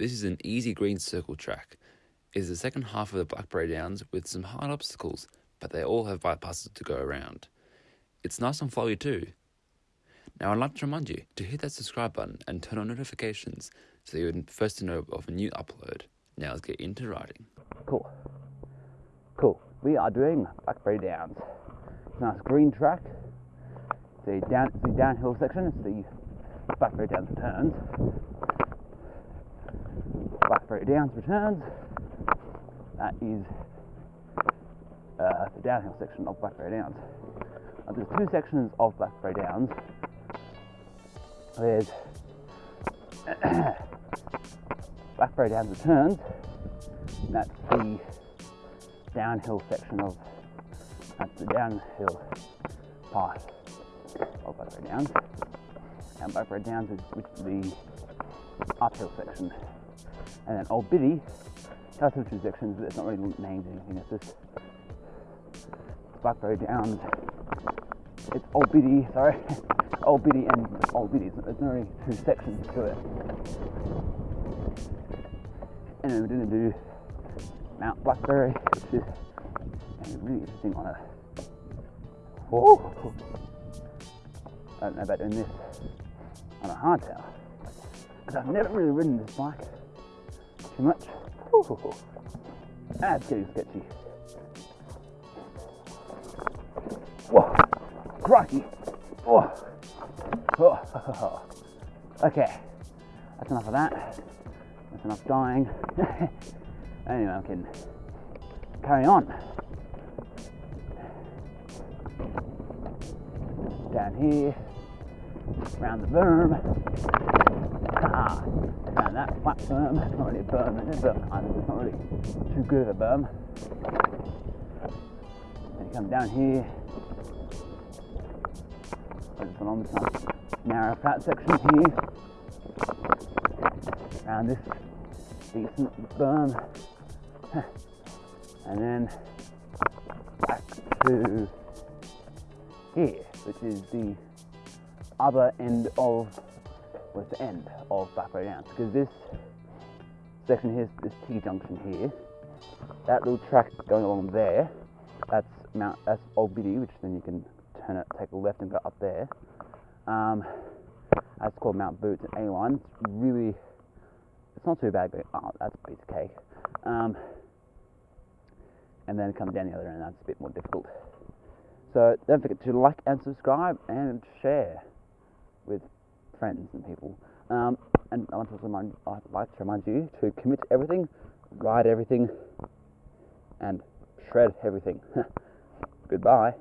This is an easy green circle track. It is the second half of the Blackberry Downs with some hard obstacles, but they all have bypasses to go around. It's nice and flowy too. Now I'd like to remind you to hit that subscribe button and turn on notifications so you're first to know of a new upload. Now let's get into riding. Cool. Cool. We are doing Blackberry Downs. It's a nice green track. It's the, down, downhill section. It's the Blackberry Downs returns. Blackberry Downs returns. That is uh, the downhill section of Blackberry Downs. Uh, there's two sections of Blackberry Downs. There's Blackberry Downs returns. That's the downhill section of that's the downhill part of Blackberry Downs. And Blackberry Downs is the uphill section. And then Old Biddy has some two but it's not really named anything. It's just Blackberry Downs. It's Old Biddy, sorry. Old Biddy and Old Biddy. There's only two sections to it. And then we're to do Mount Blackberry, which is really interesting on a. Whoa! I don't know about doing this on a hardtail because I've never really ridden this bike too much. Ooh, that's ah, getting sketchy. Whoa, crikey! Whoa. Whoa. Okay, that's enough of that. That's enough dying. anyway, I can carry on. Down here, around the berm. And that flat berm, it's not really a berm, it's of, it's not really too good of a berm. Then you come down here, and along this narrow flat section here, around this decent berm, and then back to here, which is the other end of was the end of back Blackberry Downs because this section here, this T junction here, that little track going along there, that's Mount, that's Old Biddy, which then you can turn it, take a left and go up there. Um, that's called Mount Boots and A1. It's really, it's not too bad, but oh, that's a piece of cake. Um, and then come down the other end, that's a bit more difficult. So don't forget to like and subscribe and share with friends and people. Um, and I want to remind, I'd like to remind you to commit everything, ride everything, and shred everything. Goodbye.